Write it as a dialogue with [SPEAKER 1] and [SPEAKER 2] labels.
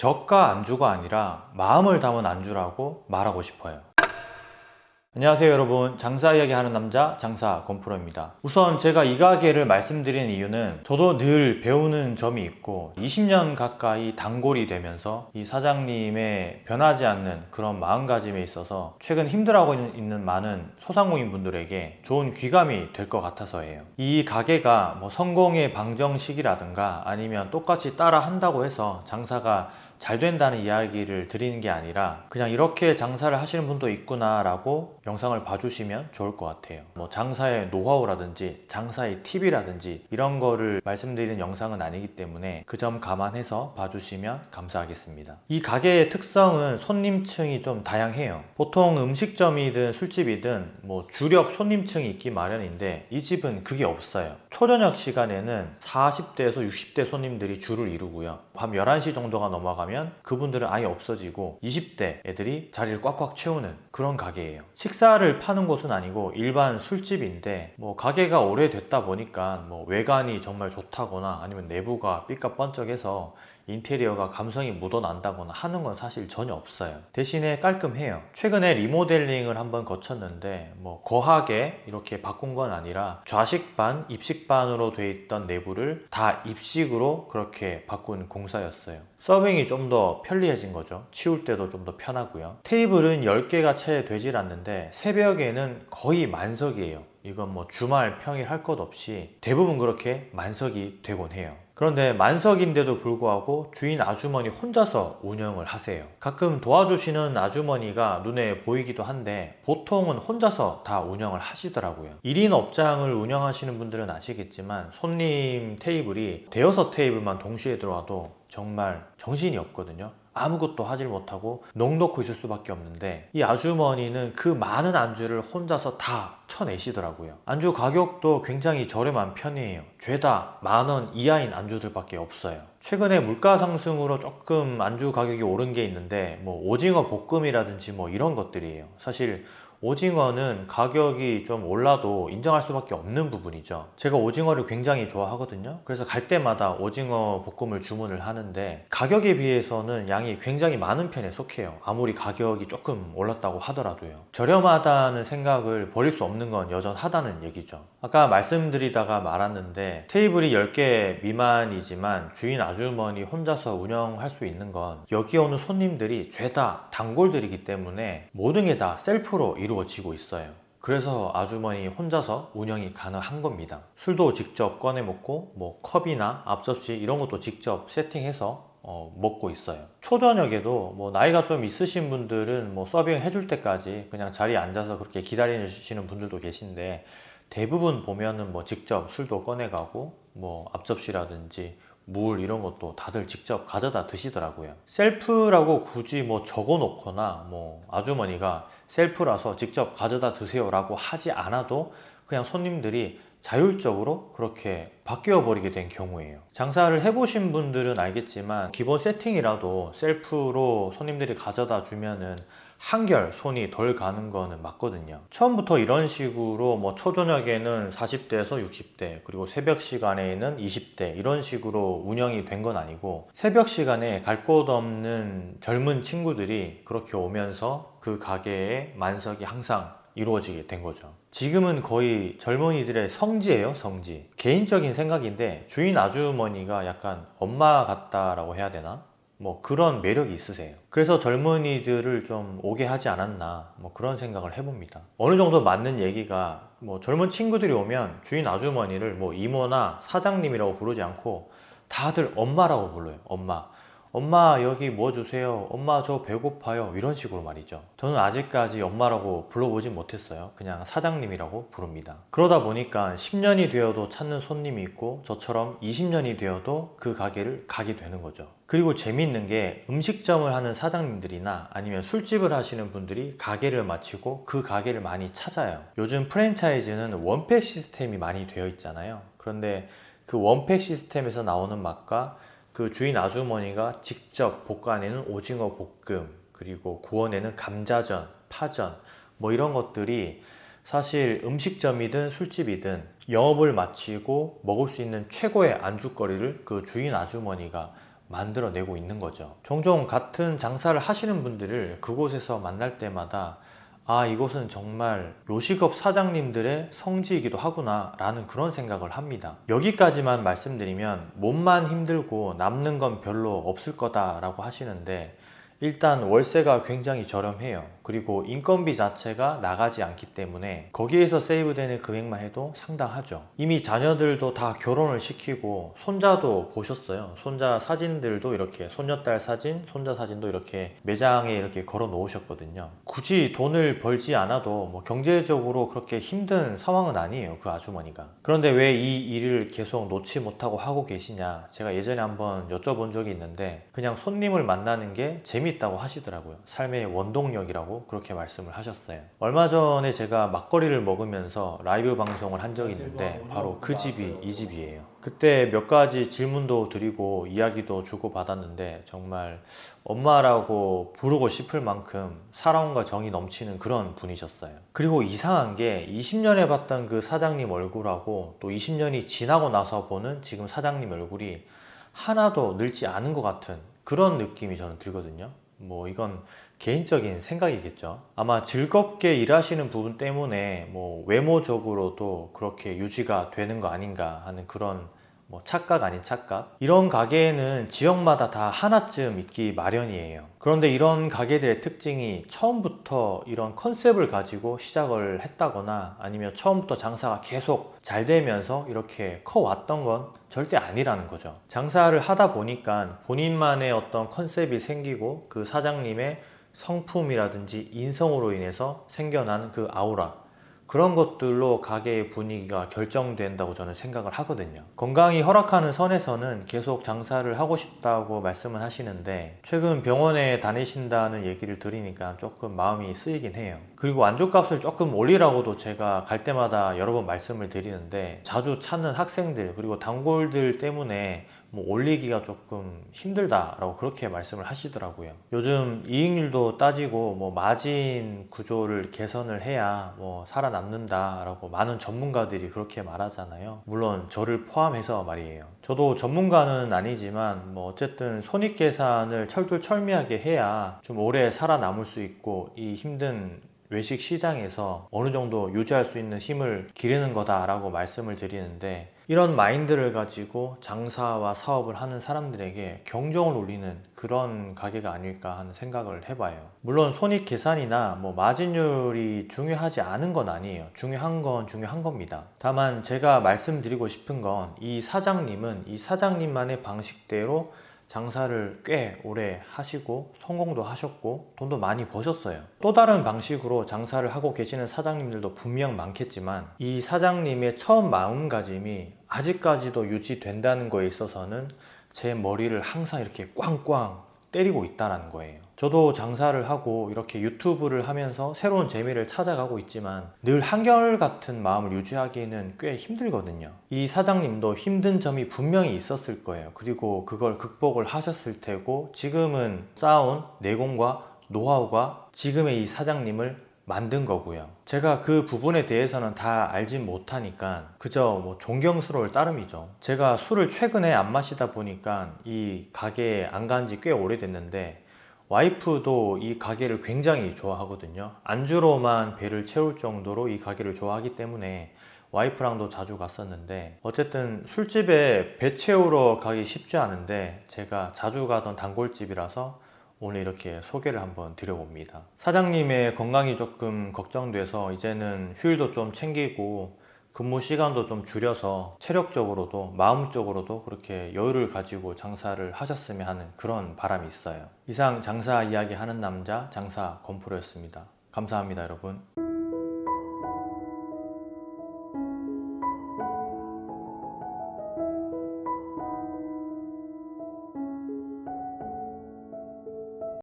[SPEAKER 1] 저가 안주가 아니라 마음을 담은 안주라고 말하고 싶어요. 안녕하세요 여러분. 장사 이야기 하는 남자 장사 권프로입니다. 우선 제가 이 가게를 말씀드리는 이유는 저도 늘 배우는 점이 있고 20년 가까이 단골이 되면서 이 사장님의 변하지 않는 그런 마음가짐에 있어서 최근 힘들어하고 있는 많은 소상공인 분들에게 좋은 귀감이 될 것 같아서예요. 이 가게가 뭐 성공의 방정식이라든가 아니면 똑같이 따라 한다고 해서 장사가 잘 된다는 이야기를 드리는 게 아니라 그냥 이렇게 장사를 하시는 분도 있구나 라고 영상을 봐주시면 좋을 것 같아요. 뭐 장사의 노하우라든지 장사의 팁이라든지 이런 거를 말씀드리는 영상은 아니기 때문에 그 점 감안해서 봐주시면 감사하겠습니다. 이 가게의 특성은 손님층이 좀 다양해요. 보통 음식점이든 술집이든 뭐 주력 손님층이 있기 마련인데 이 집은 그게 없어요. 초저녁 시간에는 40대에서 60대 손님들이 줄을 이루고요. 밤 11시 정도가 넘어가면 그분들은 아예 없어지고 20대 애들이 자리를 꽉꽉 채우는 그런 가게예요. 식사를 파는 곳은 아니고 일반 술집인데 뭐 가게가 오래됐다 보니까 뭐 외관이 정말 좋다거나 아니면 내부가 삐까뻔쩍해서 인테리어가 감성이 묻어난다거나 하는 건 사실 전혀 없어요. 대신에 깔끔해요. 최근에 리모델링을 한번 거쳤는데 뭐 거하게 이렇게 바꾼 건 아니라 좌식반, 입식반으로 돼 있던 내부를 다 입식으로 그렇게 바꾼 공사였어요. 서빙이 좀 더 편리해진 거죠. 치울 때도 좀 더 편하고요. 테이블은 10개가 채 되질 않는데 새벽에는 거의 만석이에요 이건 뭐 주말 평일 할 것 없이 대부분 그렇게 만석이 되곤 해요. 그런데 만석인데도 불구하고 주인 아주머니 혼자서 운영을 하세요. 가끔 도와주시는 아주머니가 눈에 보이기도 한데 보통은 혼자서 다 운영을 하시더라고요. 1인 업장을 운영하시는 분들은 아시겠지만 손님 테이블이 대여섯 테이블만 동시에 들어와도 정말 정신이 없거든요 아무것도 하질 못하고 넋놓고 있을 수밖에 없는데 이 아주머니는 그 많은 안주를 혼자서 다 쳐내시더라고요. 안주 가격도 굉장히 저렴한 편이에요. 죄다 만원 이하인 안주들밖에 없어요. 최근에 물가 상승으로 조금 안주 가격이 오른 게 있는데 뭐 오징어 볶음이라든지 뭐 이런 것들이에요. 사실 오징어는 가격이 좀 올라도 인정할 수밖에 없는 부분이죠. 제가 오징어를 굉장히 좋아하거든요. 그래서 갈 때마다 오징어 볶음을 주문을 하는데 가격에 비해서는 양이 굉장히 많은 편에 속해요. 아무리 가격이 조금 올랐다고 하더라도요. 저렴하다는 생각을 버릴 수 없는 건 여전하다는 얘기죠. 아까 말씀드리다가 말았는데 테이블이 10개 미만이지만 주인 아주머니 혼자서 운영할 수 있는 건 여기 오는 손님들이 죄다 단골들이기 때문에 모든 게 다 셀프로 이루어지고 있어요. 그래서 아주머니 혼자서 운영이 가능한 겁니다. 술도 직접 꺼내 먹고 뭐 컵이나 앞접시 이런 것도 직접 세팅해서 어, 먹고 있어요. 초저녁에도 뭐 나이가 좀 있으신 분들은 뭐 서빙 해줄 때까지 그냥 자리에 앉아서 그렇게 기다리시는 분들도 계신데 대부분 보면은 뭐 직접 술도 꺼내가고 뭐 앞접시라든지 물 이런 것도 다들 직접 가져다 드시더라고요. 셀프라고 굳이 뭐 적어 놓거나 뭐 아주머니가 셀프라서 직접 가져다 드세요 라고 하지 않아도 그냥 손님들이 자율적으로 그렇게 바뀌어 버리게 된 경우예요. 장사를 해보신 분들은 알겠지만 기본 세팅이라도 셀프로 손님들이 가져다 주면은 한결 손이 덜 가는 거는 맞거든요. 처음부터 이런 식으로 뭐 초저녁에는 40대에서 60대 그리고 새벽 시간에는 20대 이런 식으로 운영이 된 건 아니고 새벽 시간에 갈 곳 없는 젊은 친구들이 그렇게 오면서 그 가게에 만석이 항상 이루어지게 된 거죠. 지금은 거의 젊은이들의 성지예요 성지. 개인적인 생각인데 주인 아주머니가 약간 엄마 같다라고 해야 되나? 뭐 그런 매력이 있으세요. 그래서 젊은이들을 좀 오게 하지 않았나 뭐 그런 생각을 해봅니다. 어느 정도 맞는 얘기가 뭐 젊은 친구들이 오면 주인 아주머니를 뭐 이모나 사장님이라고 부르지 않고 다들 엄마라고 불러요 엄마 엄마 여기 뭐 주세요? 엄마 저 배고파요. 이런 식으로 말이죠. 저는 아직까지 엄마라고 불러보지 못했어요. 그냥 사장님이라고 부릅니다. 그러다 보니까 10년이 되어도 찾는 손님이 있고 저처럼 20년이 되어도 그 가게를 가게 되는 거죠. 그리고 재미있는 게 음식점을 하는 사장님들이나 아니면 술집을 하시는 분들이 가게를 마치고 그 가게를 많이 찾아요. 요즘 프랜차이즈는 원팩 시스템이 많이 되어 있잖아요. 그런데 그 원팩 시스템에서 나오는 맛과 그 주인 아주머니가 직접 볶아내는 오징어 볶음 그리고 구워내는 감자전, 파전 뭐 이런 것들이 사실 음식점이든 술집이든 영업을 마치고 먹을 수 있는 최고의 안주거리를 그 주인 아주머니가 만들어내고 있는 거죠. 종종 같은 장사를 하시는 분들을 그곳에서 만날 때마다 아, 이곳은 정말 요식업 사장님들의 성지이기도 하구나 라는 그런 생각을 합니다. 여기까지만 말씀드리면 몸만 힘들고 남는 건 별로 없을 거다 라고 하시는데 일단 월세가 굉장히 저렴해요. 그리고 인건비 자체가 나가지 않기 때문에 거기에서 세이브되는 금액만 해도 상당하죠. 이미 자녀들도 다 결혼을 시키고 손자도 보셨어요. 손자 사진들도 이렇게 손녀딸 사진, 손자 사진도 이렇게 매장에 이렇게 걸어 놓으셨거든요. 굳이 돈을 벌지 않아도 뭐 경제적으로 그렇게 힘든 상황은 아니에요. 그 아주머니가. 그런데 왜 이 일을 계속 놓지 못하고 하고 계시냐? 제가 예전에 한번 여쭤본 적이 있는데 그냥 손님을 만나는 게 재 밌다고 하시더라고요. 삶의 원동력이라고 그렇게 말씀을 하셨어요. 얼마 전에 제가 막걸리를 먹으면서 라이브 방송을 한 적이 있는데 바로 그 집이 이 집이에요. 그때 몇 가지 질문도 드리고 이야기도 주고 받았는데 정말 엄마라고 부르고 싶을 만큼 사랑과 정이 넘치는 그런 분이셨어요. 그리고 이상한 게 20년에 봤던 그 사장님 얼굴하고 또 20년이 지나고 나서 보는 지금 사장님 얼굴이 하나도 늙지 않은 것 같은 그런 느낌이 저는 들거든요. 뭐 이건 개인적인 생각이겠죠. 아마 즐겁게 일하시는 부분 때문에 뭐 외모적으로도 그렇게 유지가 되는 거 아닌가 하는 그런 뭐 착각 아닌 착각. 이런 가게에는 지역마다 다 하나쯤 있기 마련이에요. 그런데 이런 가게들의 특징이 처음부터 이런 컨셉을 가지고 시작을 했다거나 아니면 처음부터 장사가 계속 잘 되면서 이렇게 커왔던 건 절대 아니라는 거죠. 장사를 하다 보니까 본인만의 어떤 컨셉이 생기고 그 사장님의 성품이라든지 인성으로 인해서 생겨난 그 아우라 그런 것들로 가게의 분위기가 결정된다고 저는 생각을 하거든요. 건강이 허락하는 선에서는 계속 장사를 하고 싶다고 말씀을 하시는데 최근 병원에 다니신다는 얘기를 들으니까 조금 마음이 쓰이긴 해요 그리고 안주값을 조금 올리라고도 제가 갈 때마다 여러 번 말씀을 드리는데 자주 찾는 학생들 그리고 단골들 때문에 뭐 올리기가 조금 힘들다라고 그렇게 말씀을 하시더라고요. 요즘 이익률도 따지고 뭐 마진 구조를 개선을 해야 뭐 살아남는다 라고 많은 전문가들이 그렇게 말하잖아요. 물론 저를 포함해서 말이에요. 저도 전문가는 아니지만 뭐 어쨌든 손익 계산을 철두철미하게 해야 좀 오래 살아남을 수 있고 이 힘든 외식 시장에서 어느 정도 유지할 수 있는 힘을 기르는 거다라고 말씀을 드리는데 이런 마인드를 가지고 장사와 사업을 하는 사람들에게 경종을 울리는 그런 가게가 아닐까 하는 생각을 해봐요. 물론 손익 계산이나 뭐 마진율이 중요하지 않은 건 아니에요. 중요한 건 중요한 겁니다. 다만 제가 말씀드리고 싶은 건 이 사장님은 이 사장님만의 방식대로 장사를 꽤 오래 하시고 성공도 하셨고 돈도 많이 버셨어요. 또 다른 방식으로 장사를 하고 계시는 사장님들도 분명 많겠지만 이 사장님의 처음 마음가짐이 아직까지도 유지된다는 거에 있어서는 제 머리를 항상 이렇게 꽝꽝 때리고 있다는 거예요 저도 장사를 하고 이렇게 유튜브를 하면서 새로운 재미를 찾아가고 있지만 늘 한결같은 마음을 유지하기에는 꽤 힘들거든요. 이 사장님도 힘든 점이 분명히 있었을 거예요. 그리고 그걸 극복을 하셨을 테고 지금은 쌓아온 내공과 노하우가 지금의 이 사장님을 만든 거고요. 제가 그 부분에 대해서는 다 알진 못하니까 그저 뭐 존경스러울 따름이죠. 제가 술을 최근에 안 마시다 보니까 이 가게에 안 간 지 꽤 오래됐는데 와이프도 이 가게를 굉장히 좋아하거든요. 안주로만 배를 채울 정도로 이 가게를 좋아하기 때문에 와이프랑도 자주 갔었는데 어쨌든 술집에 배 채우러 가기 쉽지 않은데 제가 자주 가던 단골집이라서 오늘 이렇게 소개를 한번 드려봅니다. 사장님의 건강이 조금 걱정돼서 이제는 휴일도 좀 챙기고 근무 시간도 좀 줄여서 체력적으로도 마음적으로도 그렇게 여유를 가지고 장사를 하셨으면 하는 그런 바람이 있어요. 이상 장사 이야기 하는 남자 장사 건프로였습니다. 감사합니다 여러분